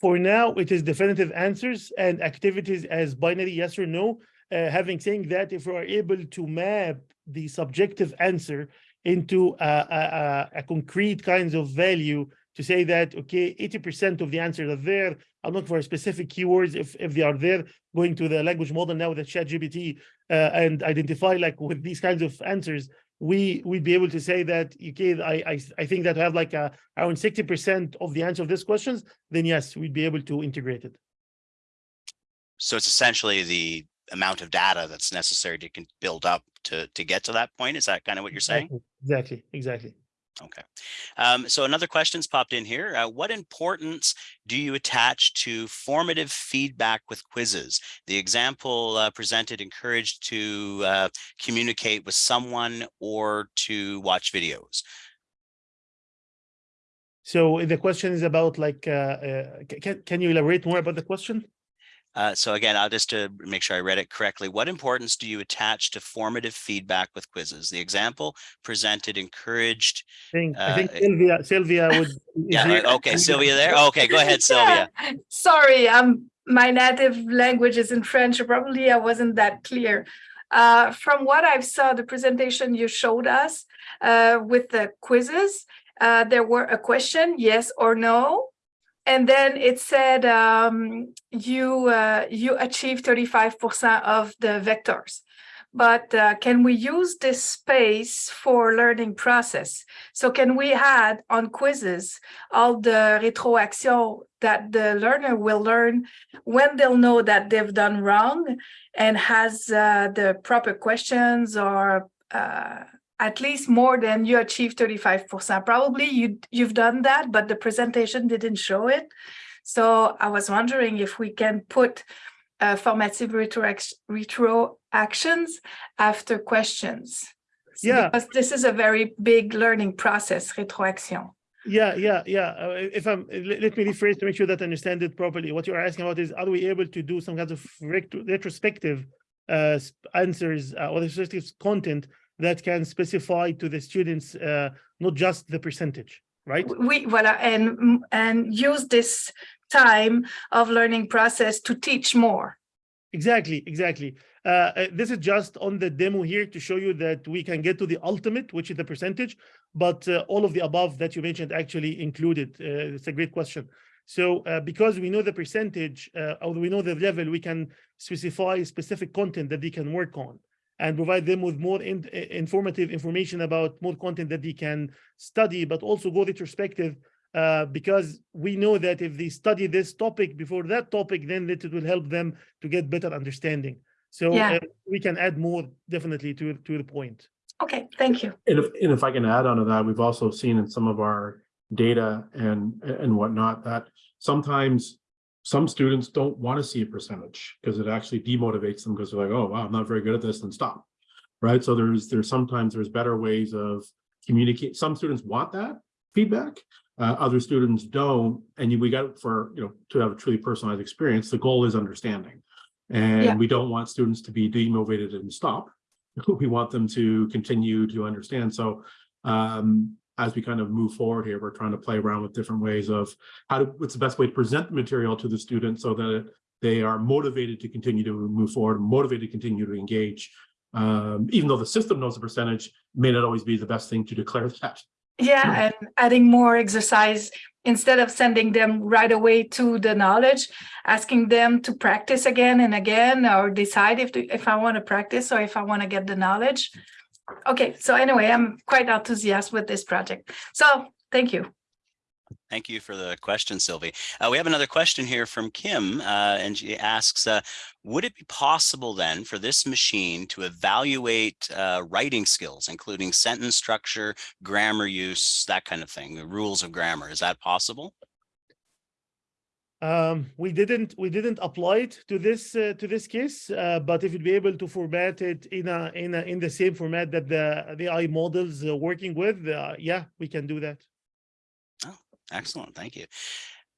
For now, it is definitive answers and activities as binary yes or no. Uh, having saying that, if we are able to map the subjective answer into a, a, a- concrete kinds of value to say that, okay, 80% of the answers are there. I'm looking for specific keywords if, if they are there, going to the language model now with the ChatGPT uh, and identify like with these kinds of answers, we we'd be able to say that, okay, I, I, I think that I have like a, around 60% of the answer of these questions, then yes, we'd be able to integrate it.
So it's essentially the amount of data that's necessary to can build up to, to get to that point. Is that kind of what you're saying?
Exactly, exactly.
Okay. Um, so another question's popped in here. Uh, what importance do you attach to formative feedback with quizzes? The example uh, presented encouraged to uh, communicate with someone or to watch videos.
So the question is about like, uh, uh, can, can you elaborate more about the question?
Uh, so again, I'll just to make sure I read it correctly. What importance do you attach to formative feedback with quizzes? The example presented encouraged.
I think, I think
Uh,
Sylvia, Sylvia would.
Yeah, uh, okay, Sylvia there. [laughs] Okay, go ahead, Sylvia. [laughs]
Yeah, Sorry, um, my native language is in French. Probably I wasn't that clear. Uh, from what I've saw, the presentation you showed us uh, with the quizzes, uh, there were a question, yes or no. And then it said um, you uh, you achieved 35% of the vectors. but uh, can we use this space for learning process? So can we add on quizzes all the retroaction that the learner will learn when they'll know that they've done wrong and has uh, the proper questions or uh, at least more than you achieved 35%. Probably you, you've done that, but the presentation didn't show it. So I was wondering if we can put uh, formative retro actions after questions. So
Yeah.
Because this is a very big learning process, retroaction.
Yeah, yeah, yeah. Uh, if I'm, let, let me rephrase to make sure that I understand it properly. What you're asking about is, are we able to do some kind of retro- retrospective uh, answers uh, or retrospective content that can specify to the students uh, not just the percentage, right?
We, voilà, and, and use this time of learning process to teach more.
Exactly, exactly. Uh, uh, this is just on the demo here to show you that we can get to the ultimate, which is the percentage, but uh, all of the above that you mentioned actually included. Uh, it's a great question. So uh, because we know the percentage, uh, or we know the level, we can specify specific content that they can work on and provide them with more in, uh, informative information about more content that they can study, but also go retrospective uh, because we know that if they study this topic before that topic, then it will help them to get better understanding. So
Yeah.
uh, we can add more definitely to to the point.
Okay, thank you.
And if, and if I can add on to that, we've also seen in some of our data and, and whatnot, that sometimes some students don't want to see a percentage because it actually demotivates them because they're like, oh, wow, I'm not very good at this, and stop. Right? So there's, there's sometimes there's better ways of communicate. Some students want that feedback. Uh, other students don't. And we got for, you know, to have a truly personalized experience, the goal is understanding.
Yeah.
And we don't want students to be demotivated and stop. [laughs] We want them to continue to understand. So um, as we kind of move forward here, we're trying to play around with different ways of how to, what's the best way to present the material to the student so that they are motivated to continue to move forward, motivated to continue to engage. Um, even though the system knows the percentage, may not always be the best thing to declare that.
Yeah, and adding more exercise instead of sending them right away to the knowledge, asking them to practice again and again or decide if if I want to practice or if I want to get the knowledge. Okay, so anyway, I'm quite enthusiastic with this project. So thank you.
Thank you for the question, Sylvie. Uh, we have another question here from Kim, uh, and she asks, uh, would it be possible then for this machine to evaluate uh, writing skills, including sentence structure, grammar use, that kind of thing, the rules of grammar? Is that possible?
Um, we didn't we didn't apply it to this uh, to this case, uh, but if you'd be able to format it in a in a in the same format that the the AI models uh, working with, uh, yeah, we can do that.
Oh, Excellent, thank you.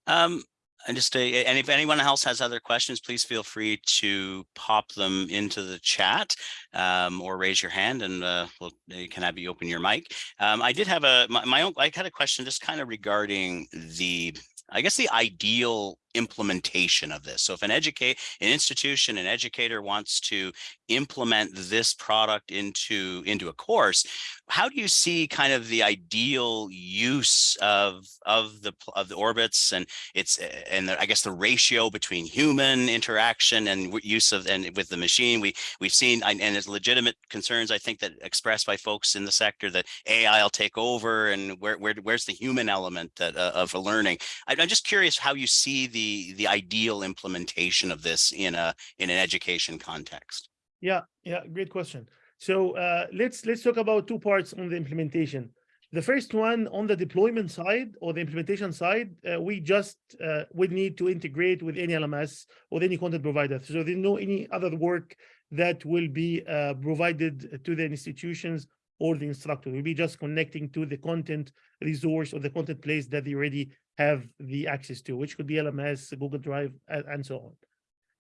Um, and just, uh, and if anyone else has other questions, please feel free to pop them into the chat um, or raise your hand and uh, we'll, can have you open your mic. Um, I did have a, my, my own, I had a question just kind of regarding the, I guess the ideal implementation of this. So if an educate, an institution, an educator wants to implement this product into, into a course, how do you see kind of the ideal use of, of the, of the orbits and it's, and the, I guess the ratio between human interaction and use of, and with the machine, we, we've seen, and and there's legitimate concerns, I think that expressed by folks in the sector that AI will take over and where, where, where's the human element that, uh, of learning? I- I'm just curious how you see the, the ideal implementation of this in a, in an education context.
Yeah, yeah, great question. So uh, let's let's talk about two parts on the implementation. The first one on the deployment side or the implementation side, uh, we just uh, would need to integrate with any LMS or any content provider. So there's no any other work that will be uh, provided to the institutions or the instructor. We'll be just connecting to the content resource or the content place that they already have the access to, which could be LMS, Google Drive, and, and so on.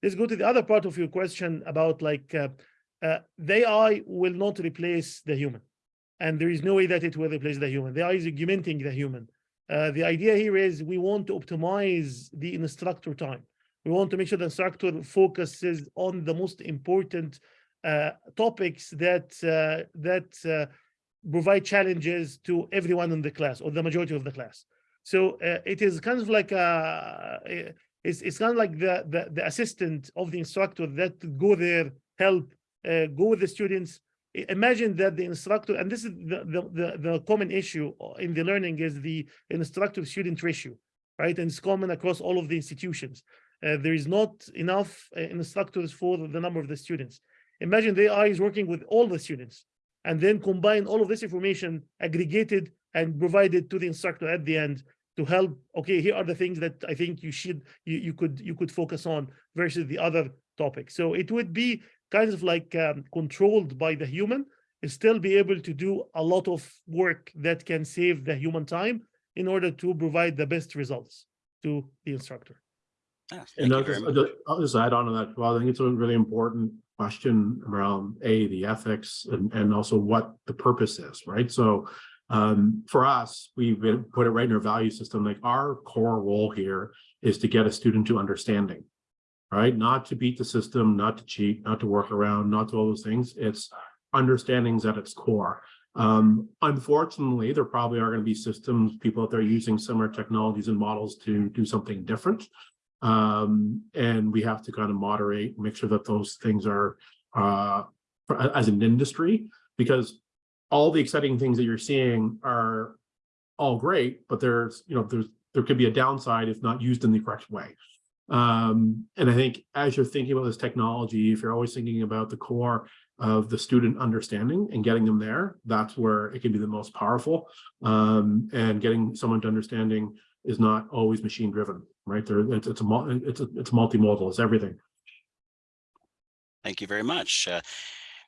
Let's go to the other part of your question about like uh, uh, the AI will not replace the human, and there is no way that it will replace the human. The AI is augmenting the human. Uh, the idea here is we want to optimize the instructor time. We want to make sure the instructor focuses on the most important uh, topics that uh, that uh, provide challenges to everyone in the class or the majority of the class. So uh, it is kind of like a, it's, it's kind of like the, the the assistant of the instructor that go there help uh, go with the students. Imagine that the instructor, and this is the, the, the, common issue in the learning is the instructor-student ratio, right? And it's common across all of the institutions. Uh, there is not enough uh, instructors for the number of the students. Imagine the AI is working with all the students and then combine all of this information aggregated and provided to the instructor at the end to help, okay, here are the things that I think you should, you, you could, you could focus on versus the other topics. So it would be kind of like um, controlled by the human, and still be able to do a lot of work that can save the human time in order to provide the best results to the instructor.
Ah,
And
thank
I'll just. I'll just- I'll just add on to that. Well, I think it's a really important question around A, the ethics and, and also what the purpose is, right? So um, for us, we've put it right in our value system, like our core role here is to get a student to understanding. Right? Not to beat the system, not to cheat, not to work around, not to all those things. It's understandings at its core. Um, unfortunately, there probably are going to be systems, people out there using similar technologies and models to do something different. Um, and we have to kind of moderate, make sure that those things are, uh, for- as an industry, because all the exciting things that you're seeing are all great, but there's, you know, there's, there could be a downside if not used in the correct way. Um, and I think as you're thinking about this technology, if you're always thinking about the core of the student understanding and getting them there, that's where it can be the most powerful. Um, and getting someone to understanding is not always machine driven, right? There, it's, it's a, it's, a, it's multimodal, it's everything.
Thank you very much. Uh,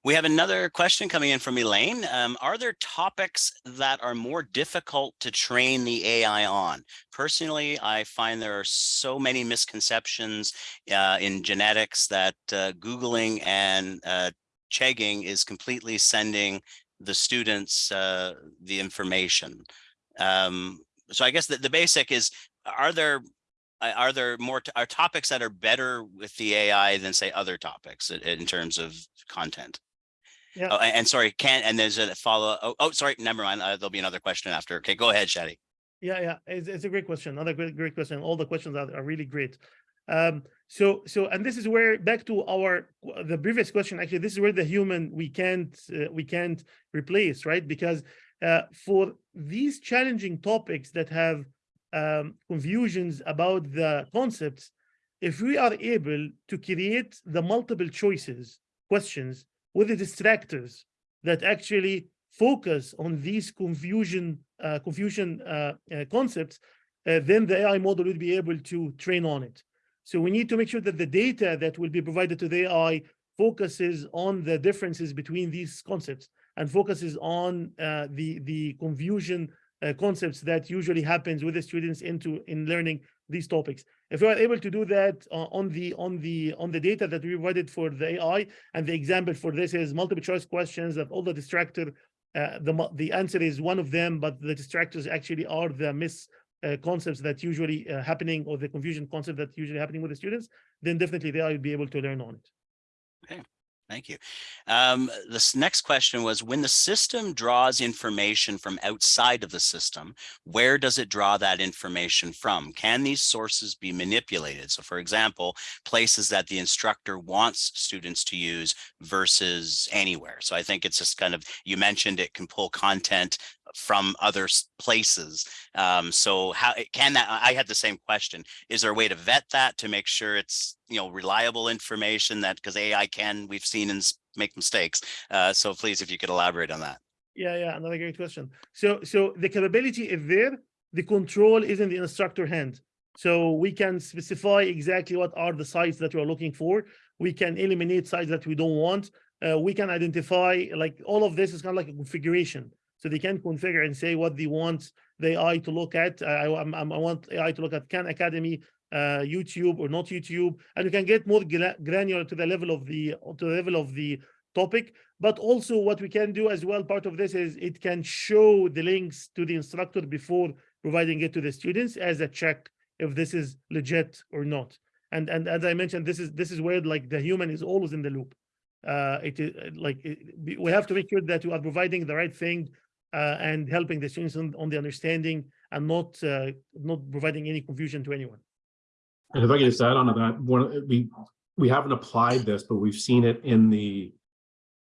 we have another question coming in from Elaine. Um, are there topics that are more difficult to train the AI on? Personally, I find there are so many misconceptions uh, in genetics that uh, Googling and uh, Chegging is completely sending the students uh, the information. Um, so I guess the, the basic is, are there uh, are there more are topics that are better with the AI than say other topics in, in terms of content?
Yeah.
Oh, and, and sorry, can and there's a follow. Oh, oh, sorry, never mind. Uh, there'll be another question after. Okay, go ahead, Shadi.
Yeah, yeah, it's, it's a great question. Another great, great question. All the questions are, are really great. Um, so, so, and this is where back to our the previous question. Actually, this is where the human we can't uh, we can't replace, right? Because uh, for these challenging topics that have um, confusions about the concepts, if we are able to create the multiple choices questions with the distractors that actually focus on these confusion uh, confusion uh, uh, concepts, uh, then the AI model will be able to train on it. So we need to make sure that the data that will be provided to the AI focuses on the differences between these concepts and focuses on uh, the the confusion uh, concepts that usually happens with the students into in learning these topics. If we are able to do that uh, on the on the on the data that we provided for the AI, and the example for this is multiple choice questions that all the distractor, uh, the the answer is one of them, but the distractors actually are the miss uh, concepts that usually uh, happening or the confusion concept that usually happening with the students, then definitely they will be able to learn on it.
Thank you. Um, this next question was when the system draws information from outside of the system, where does it draw that information from? Can these sources be manipulated? So for example, places that the instructor wants students to use versus anywhere. So I think it's just kind of, you mentioned it can pull content from other places. Um, so how can that, I had the same question. Is there a way to vet that to make sure it's, you know, reliable information that, because AI can, we've seen and make mistakes. Uh, so please, if you could elaborate on that.
Yeah, yeah, another great question. So, so the capability is there, the control is in the instructor hand. So we can specify exactly what are the sites that we're looking for. We can eliminate sites that we don't want. Uh, we can identify, like, all of this is kind of like a configuration. So they can configure and say what they want the AI to look at. I, I, I want AI to look at Khan Academy, uh, YouTube or not YouTube, and you can get more granular to the level of the, to the level of the topic. But also what we can do as well, part of this is it can show the links to the instructor before providing it to the students as a check if this is legit or not. And and as I mentioned, this is this is where like the human is always in the loop. Uh, it is like it, we have to make sure that you are providing the right thing uh, and helping the students on, on the understanding and not uh, not providing any confusion to anyone.
And if I could just add on to that, one, we, we haven't applied this, but we've seen it in the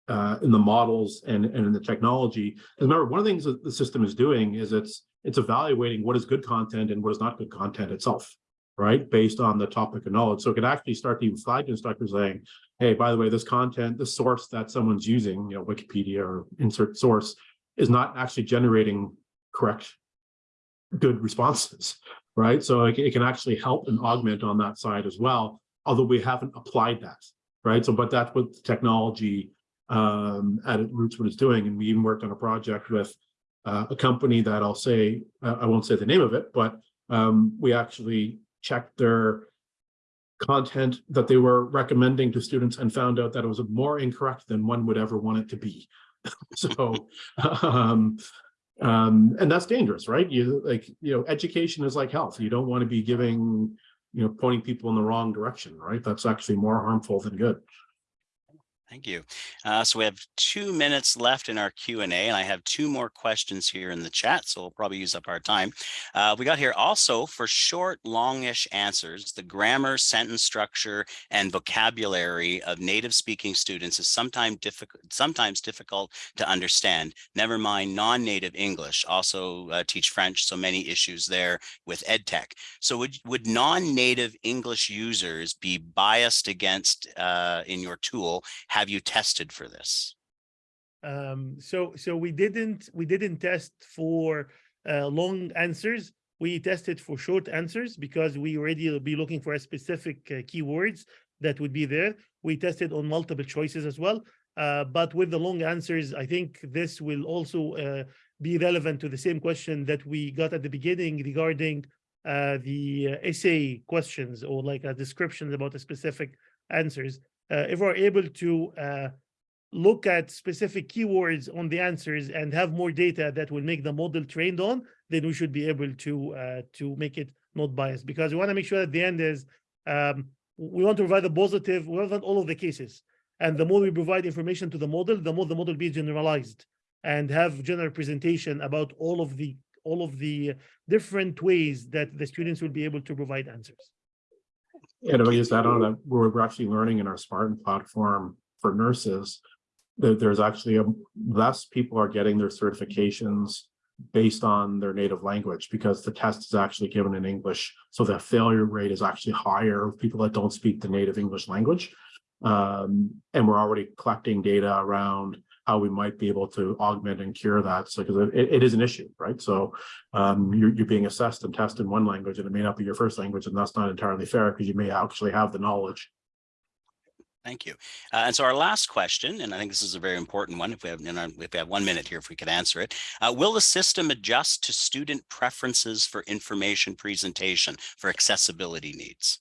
uh, in the models and, and in the technology. And remember, one of the things that the system is doing is it's it's evaluating what is good content and what is not good content itself, right? Based on the topic of knowledge. So it can actually start to even flag to instructors saying, hey, by the way, this content, the source that someone's using, you know, Wikipedia or insert source, is not actually generating correct, good responses, [laughs] right? So it, it can actually help and augment on that side as well, although we haven't applied that, right? So, but that's what technology um, at its roots what it's doing. And we even worked on a project with uh, a company that I'll say, uh, I won't say the name of it, but um, we actually checked their content that they were recommending to students and found out that it was more incorrect than one would ever want it to be. [laughs] so, um, um, and that's dangerous, right? You like, you know, education is like health. You don't want to be giving, you know, pointing people in the wrong direction, right? That's actually more harmful than good.
Thank you. Uh, so we have two minutes left in our Q and A, and I have two more questions here in the chat, so we'll probably use up our time. Uh, we got here also for short, longish answers, the grammar, sentence structure, and vocabulary of native speaking students is sometimes difficult, sometimes difficult to understand. Never mind non-native English, also uh, teach French, so many issues there with EdTech. So would, would non-native English users be biased against uh, in your tool have you tested for this?
Um, so so we didn't we didn't test for uh, long answers. We tested for short answers because we already be looking for a specific uh, keywords that would be there. We tested on multiple choices as well. Uh, but with the long answers, I think this will also uh, be relevant to the same question that we got at the beginning regarding uh, the uh, essay questions or like a description about a specific answers uh, if we're able to uh, look at specific keywords on the answers and have more data that will make the model trained on, then we should be able to uh, to make it not biased because we want to make sure at the end is um, we want to provide a positive, we want all of the cases. And the more we provide information to the model, the more the model be generalized and have general presentation about all of the all of the different ways that the students will be able to provide answers.
And if I use that on that, where we're actually learning in our Smarten platform for nurses, there, there's actually a less people are getting their certifications based on their native language because the test is actually given in English. So the failure rate is actually higher of people that don't speak the native English language. Um, and we're already collecting data around how we might be able to augment and cure that. So because it, it is an issue, right? So um, you're, you're being assessed and tested in one language and it may not be your first language and that's not entirely fair because you may actually have the knowledge.
Thank you. Uh, and so our last question, and I think this is a very important one, if we have, you know, if we have one minute here, if we could answer it, uh, will the system adjust to student preferences for information presentation for accessibility needs?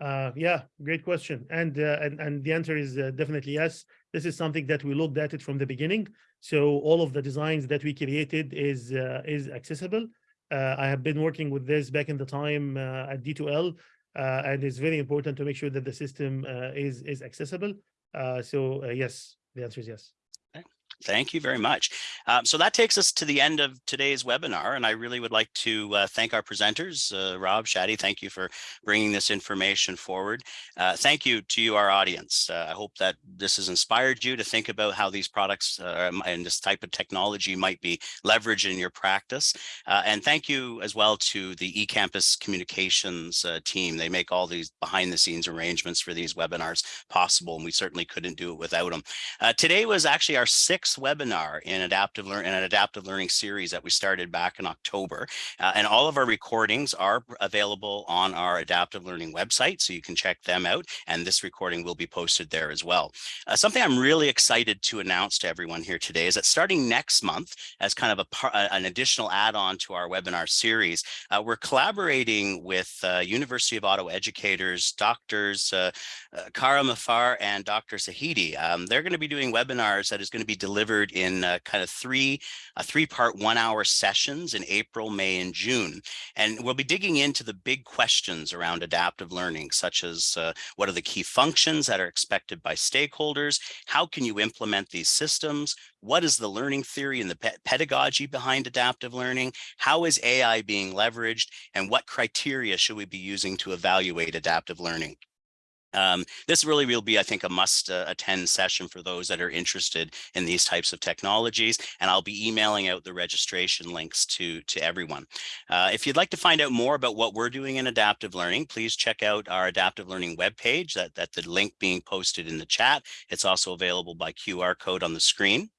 Uh, yeah, great question. And, uh, and, and the answer is uh, definitely yes. This is something that we looked at it from the beginning. So all of the designs that we created is, uh, is accessible. Uh, I have been working with this back in the time uh, at D2L, uh, and it's very important to make sure that the system uh, is, is accessible. So yes, the answer is yes.
Thank you very much. Um, so that takes us to the end of today's webinar, and I really would like to uh, thank our presenters. Uh, Rob, Shadi, thank you for bringing this information forward. Uh, thank you to you, our audience. Uh, I hope that this has inspired you to think about how these products uh, and this type of technology might be leveraged in your practice. Uh, and thank you as well to the eCampus communications team. They make all these behind the scenes arrangements for these webinars possible, and we certainly couldn't do it without them. today was actually our sixth webinar in adaptive learn in an adaptive learning series that we started back in October. Uh, and all of our recordings are available on our adaptive learning website, so you can check them out. And this recording will be posted there as well. Uh, something I'm really excited to announce to everyone here today is that starting next month, as kind of a an additional add-on to our webinar series, uh, we're collaborating with uh, University of Ottawa educators, doctors uh, uh, Kara Mafar and Dr. Sahidi. Um, they're going to be doing webinars that is going to be delivered delivered in uh, kind of three, uh, three part one hour sessions in April, May, and June. And we'll be digging into the big questions around adaptive learning, such as uh, what are the key functions that are expected by stakeholders? How can you implement these systems? What is the learning theory and the pe pedagogy behind adaptive learning? How is AI being leveraged? And what criteria should we be using to evaluate adaptive learning? Um, this really will be, I think, a must uh, attend session for those that are interested in these types of technologies. And I'll be emailing out the registration links to, to everyone. Uh, if you'd like to find out more about what we're doing in adaptive learning, please check out our adaptive learning webpage that, that the link being posted in the chat. It's also available by QR code on the screen.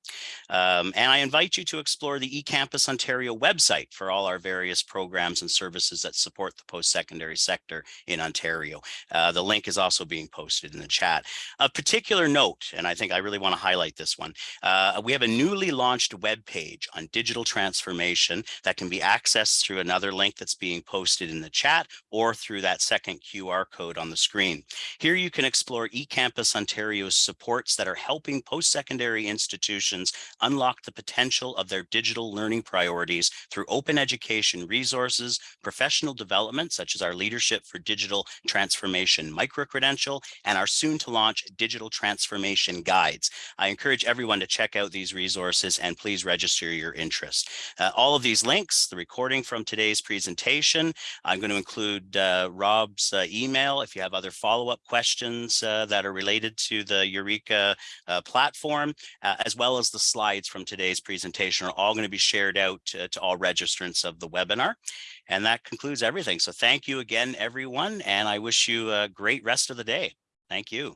Um, and I invite you to explore the eCampus Ontario website for all our various programs and services that support the post-secondary sector in Ontario. Uh, the link is also being posted in the chat. A particular note, and I think I really want to highlight this one, uh, we have a newly launched web page on digital transformation that can be accessed through another link that's being posted in the chat or through that second QR code on the screen. Here you can explore eCampus Ontario's supports that are helping post-secondary institutions unlock the potential of their digital learning priorities through open education resources, professional development, such as our Leadership for Digital Transformation micro-credential, and our soon to launch digital transformation guides. I encourage everyone to check out these resources and please register your interest. Uh, all of these links, the recording from today's presentation, I'm going to include uh, Rob's uh, email if you have other follow-up questions uh, that are related to the Eureka uh, platform, uh, as well as the slides from today's presentation are all going to be shared out to, to all registrants of the webinar. And that concludes everything. So thank you again, everyone. And I wish you a great rest of the day. Thank you.